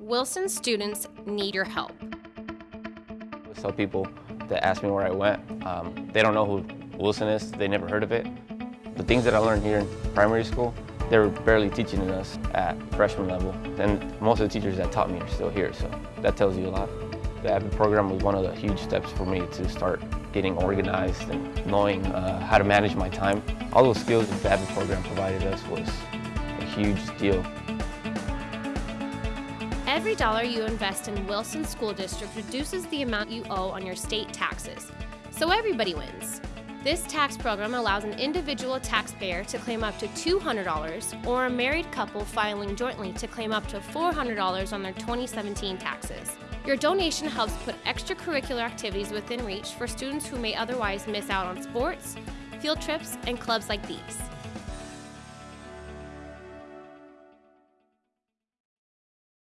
Wilson students need your help. Tell people that ask me where I went, um, they don't know who Wilson is, they never heard of it. The things that I learned here in primary school, they were barely teaching us at freshman level. And most of the teachers that taught me are still here, so that tells you a lot. The AVID program was one of the huge steps for me to start getting organized and knowing uh, how to manage my time. All those skills that the AVID program provided us was a huge deal. Every dollar you invest in Wilson School District reduces the amount you owe on your state taxes. So everybody wins. This tax program allows an individual taxpayer to claim up to $200 or a married couple filing jointly to claim up to $400 on their 2017 taxes. Your donation helps put extracurricular activities within reach for students who may otherwise miss out on sports, field trips, and clubs like these.